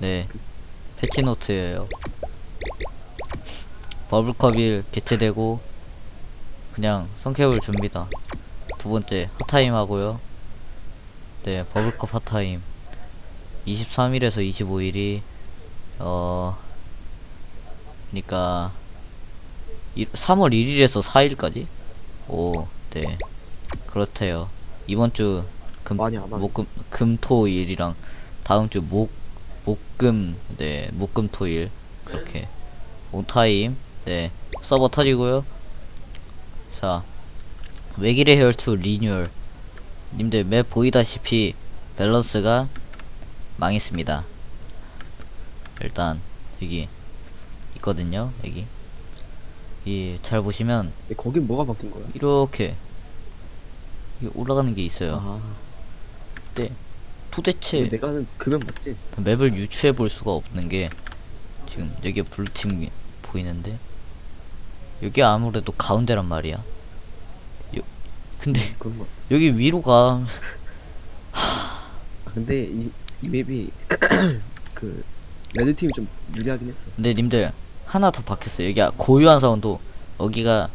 네. 패치노트예요. 버블컵일 개최되고 그냥 성캡을 줍니다. 두 번째 핫타임 하고요. 네 버블컵 핫타임. 23일에서 25일이 어 그니까 3월 1일에서 4일까지? 오네. 그렇대요. 이번 주 금, 안 하네. 목금 금토일이랑 다음 주 목 목금 네 목금 토일. 그렇게. on time 네. 서버 터지고요. 자 외길의 혈투 리뉴얼. 님들 맵 보이다시피 밸런스가 망했습니다. 일단 여기 있거든요 여기. 이 잘 보시면 예, 거긴 뭐가 바뀐 거야? 이렇게 올라가는 게 있어요. 아, 네 도대체 내가 하는 그면 맞지? 맵을 유추해 볼 수가 없는 게 지금 여기 블루팀 보이는데 여기 아무래도 가운데란 말이야. 요, 근데 같아. 여기 위로 가. 아, 근데 이, 이 맵이 그 레드 팀이 좀 유리하긴 했어. 근데 님들 하나 더 바뀌었어요. 여기 고유한 사운도 여기가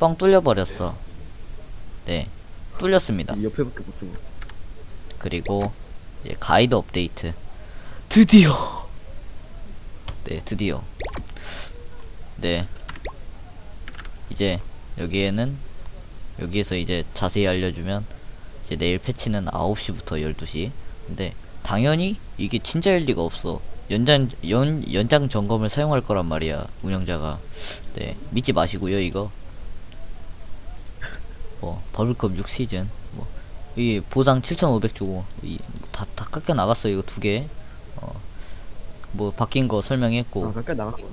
뻥 뚫려 버렸어. 네, 뚫렸습니다. 이 옆에밖에 못 쓰고. 그리고 이제 가이드 업데이트. 드디어. 네 드디어. 네. 이제 여기에는 여기에서 이제 자세히 알려주면 이제 내일 패치는 9시부터 12시. 근데 당연히 이게 진짜일 리가 없어. 연장 연 연장 점검을 사용할 거란 말이야 운영자가. 네 믿지 마시고요 이거. 뭐 버블컵 6시즌 뭐 이 보상 7,500 주고 이 다 다 깎여 나갔어 이거 두 개. 어. 뭐 바뀐 거 설명했고. 아, 가까이 나갔구나.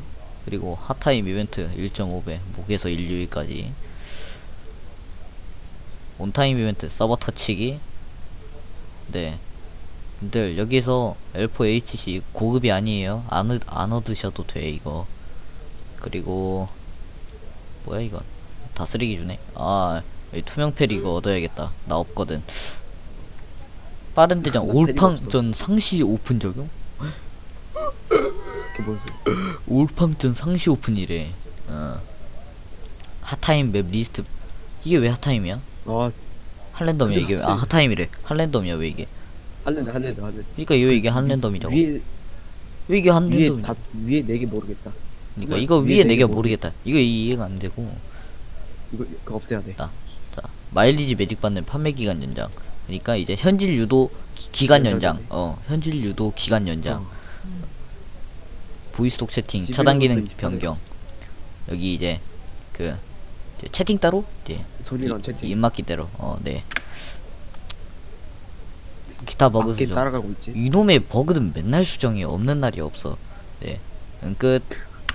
그리고 핫타임 이벤트 1.5배 목에서 1류일까지. 온타임 이벤트 서버 터치기. 네. 근데 여기서 L4 HC 고급이 아니에요. 안, 얻- 안 얻으셔도 돼 이거. 그리고 뭐야 이건? 다 쓰레기 주네. 아 투명패리 이거 얻어야겠다 나 없거든 빠른 대장 나 패리가 올팡전 상시 오픈 적용? 올팡전 상시 오픈이래. 어. 핫타임 맵 리스트. 이게 왜 핫타임이야? 아, 한랜덤이야 그게 이게. 아 핫타임. 핫타임이래. 한랜덤이야 왜 이게? 할랜드, 할랜드, 할랜드. 그러니까 왜 이게 한랜덤이죠? 위에, 왜 이게 위에 한랜덤이? 다, 위에 네 개 모르겠다. 그러니까 정말 이거 위에 위에 네개 내가 모르- 모르겠다. 이거 이해가 안 되고. 이거, 그거 없애야 돼. 자 마일리지 매직 받는 판매 기간 연장. 그러니까 이제 현질 유도 기, 기간 연장. 어 현질 유도 기간 연장. 어. 보이스톡 채팅 11 차단 기능 부터 28 변경. 여기 이제 그 이제 채팅 따로 이제 소리랑 이- 채팅. 입맞기대로 어네 기타 버그 수정. 이놈의 버그는 맨날 수정이 없는 날이 없어 네 응, 끝